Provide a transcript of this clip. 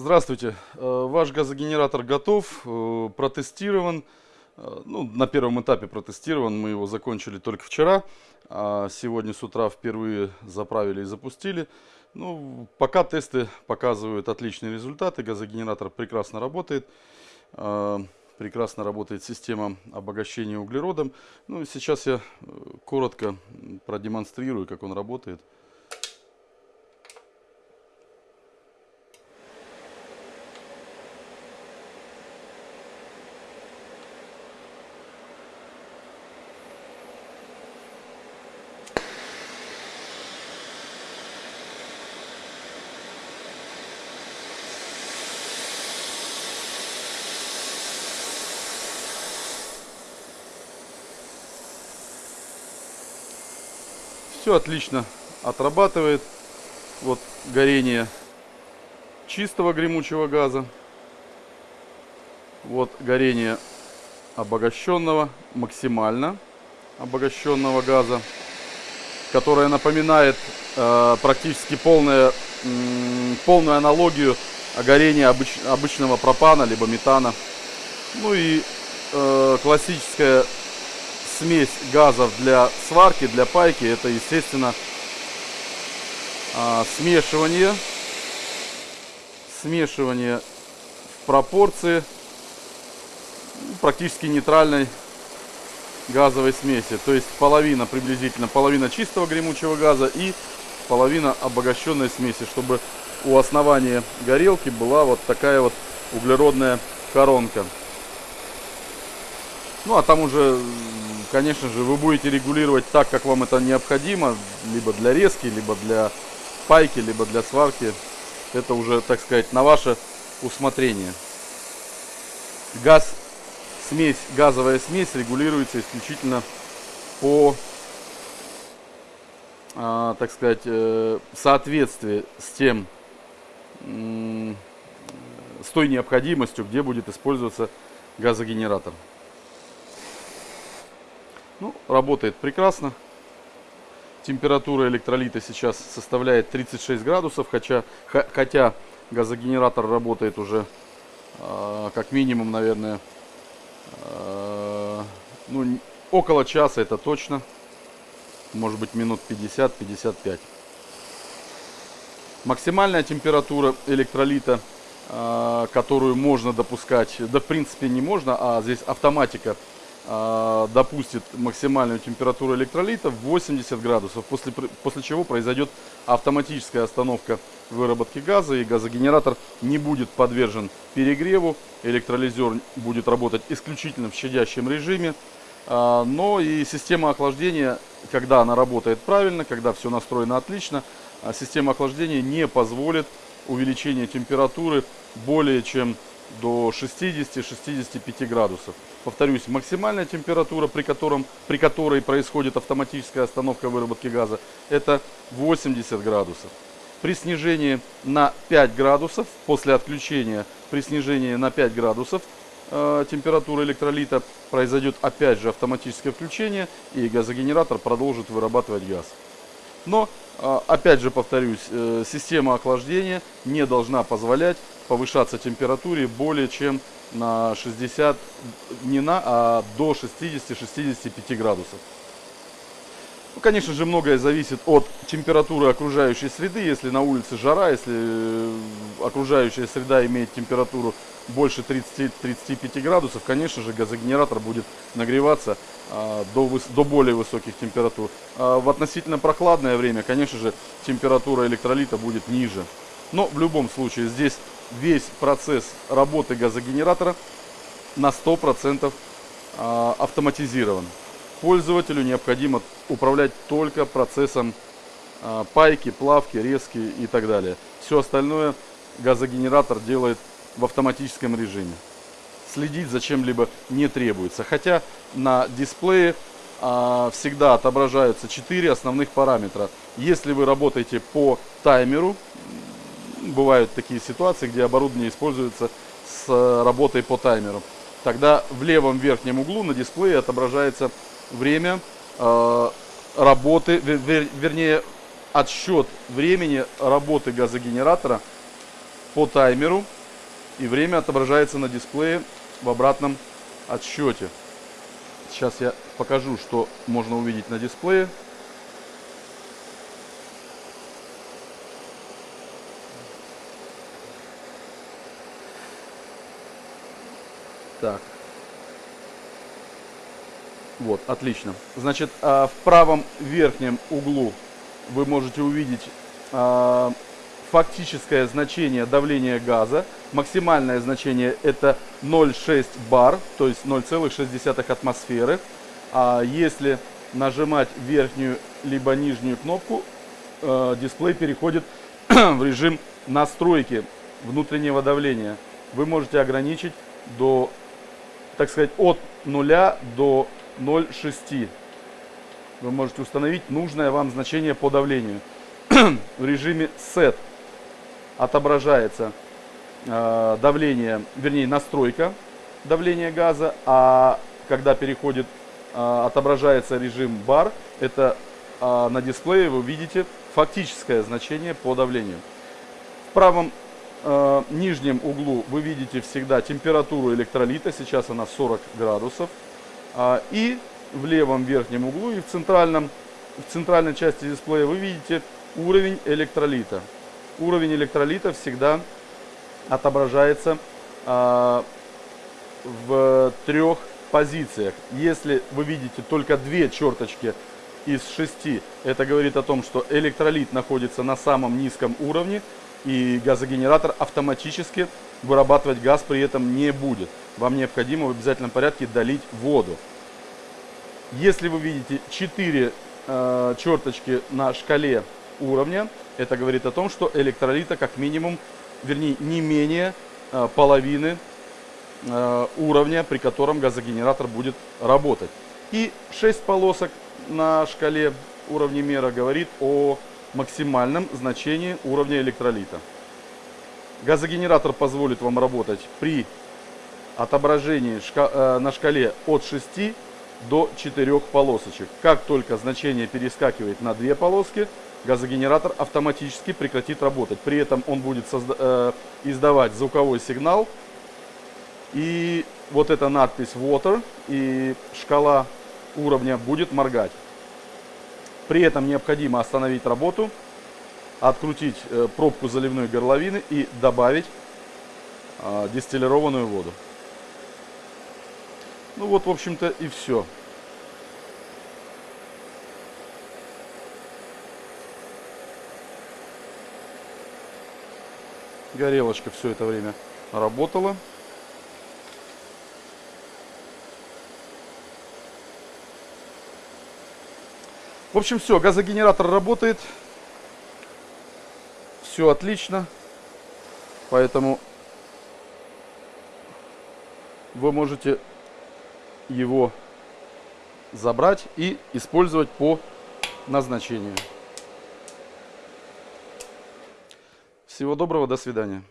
Здравствуйте. Э, ваш газогенератор готов, э, протестирован. Э, ну, на первом этапе протестирован, мы его закончили только вчера. А сегодня с утра впервые заправили и запустили. Ну, пока тесты показывают отличные результаты. Газогенератор прекрасно работает. Прекрасно работает система обогащения углеродом. Ну, сейчас я коротко продемонстрирую, как он работает. Все отлично отрабатывает. Вот горение чистого гремучего газа. Вот горение обогащенного, максимально обогащенного газа, которое напоминает э, практически полное, э, полную аналогию горения обыч, обычного пропана либо метана. Ну и э, классическая смесь газов для сварки, для пайки, это, естественно, а, смешивание, смешивание в пропорции практически нейтральной газовой смеси. То есть половина, приблизительно половина чистого гремучего газа и половина обогащенной смеси, чтобы у основания горелки была вот такая вот углеродная коронка. Ну а там уже конечно же, вы будете регулировать так, как вам это необходимо, либо для резки, либо для пайки, либо для сварки. Это уже, так сказать, на ваше усмотрение. Газ, смесь, газовая смесь регулируется исключительно по, а, так сказать, э, соответствии с тем, с той необходимостью, где будет использоваться газогенератор. Ну, работает прекрасно. Температура электролита сейчас составляет 36 градусов, хотя, хотя газогенератор работает уже э, как минимум, наверное, э, ну, около часа, это точно. Может быть минут 50-55. Максимальная температура электролита, э, которую можно допускать, да в принципе не можно, а здесь автоматика допустит максимальную температуру электролита 80 градусов, после, после чего произойдет автоматическая остановка выработки газа и газогенератор не будет подвержен перегреву, электролизер будет работать исключительно в щадящем режиме, а, но и система охлаждения, когда она работает правильно, когда все настроено отлично, а, система охлаждения не позволит увеличения температуры более чем до 60-65 градусов. Повторюсь, максимальная температура, при, котором, при которой происходит автоматическая остановка выработки газа, это 80 градусов. При снижении на 5 градусов, после отключения, при снижении на 5 градусов э, температура электролита произойдет опять же автоматическое включение и газогенератор продолжит вырабатывать газ. Но, э, опять же повторюсь, э, система охлаждения не должна позволять повышаться температуре более чем на 60, не на, а до 60-65 градусов. Ну, конечно же, многое зависит от температуры окружающей среды. Если на улице жара, если э, окружающая среда имеет температуру больше 30-35 градусов, конечно же, газогенератор будет нагреваться а, до, до более высоких температур. А в относительно прохладное время, конечно же, температура электролита будет ниже. Но в любом случае здесь весь процесс работы газогенератора на 100% а, автоматизирован. Пользователю необходимо управлять только процессом а, пайки, плавки, резки и так далее. Все остальное газогенератор делает в автоматическом режиме. Следить за чем-либо не требуется. Хотя на дисплее а, всегда отображаются 4 основных параметра. Если вы работаете по таймеру, бывают такие ситуации, где оборудование используется с э, работой по таймеру. Тогда в левом верхнем углу на дисплее отображается время э, работы, вер, вернее отсчет времени работы газогенератора по таймеру. И время отображается на дисплее в обратном отсчете. Сейчас я покажу, что можно увидеть на дисплее. Так. Вот, отлично. Значит, а, в правом верхнем углу вы можете увидеть а, фактическое значение давления газа. Максимальное значение это 0,6 бар, то есть 0,6 атмосферы. А если нажимать верхнюю либо нижнюю кнопку, э, дисплей переходит в режим настройки внутреннего давления. Вы можете ограничить до, так сказать, от 0 до 0,6. Вы можете установить нужное вам значение по давлению. в режиме Set отображается э, давление, вернее настройка давления газа, а когда переходит, э, отображается режим бар, это э, на дисплее вы видите фактическое значение по давлению. В правом э, нижнем углу вы видите всегда температуру электролита, сейчас она 40 градусов, и в левом верхнем углу и в центральном в центральной части дисплея вы видите уровень электролита уровень электролита всегда отображается э, в трех позициях. Если вы видите только две черточки из шести, это говорит о том, что электролит находится на самом низком уровне и газогенератор автоматически вырабатывать газ при этом не будет. Вам необходимо в обязательном порядке долить воду. Если вы видите 4 э, черточки на шкале уровня, это говорит о том, что электролита как минимум, вернее не менее э, половины э, уровня, при котором газогенератор будет работать. И 6 полосок на шкале уровня мера говорит о максимальном значении уровня электролита. Газогенератор позволит вам работать при отображении э, на шкале от 6 до 4 полосочек. Как только значение перескакивает на 2 полоски, газогенератор автоматически прекратит работать. При этом он будет э, издавать звуковой сигнал. И вот эта надпись Water и шкала уровня будет моргать. При этом необходимо остановить работу, открутить э, пробку заливной горловины и добавить э, дистиллированную воду. Ну вот, в общем-то, и все. Горелочка все это время работала. В общем, все, газогенератор работает. Все отлично. Поэтому вы можете его забрать и использовать по назначению. Всего доброго, до свидания.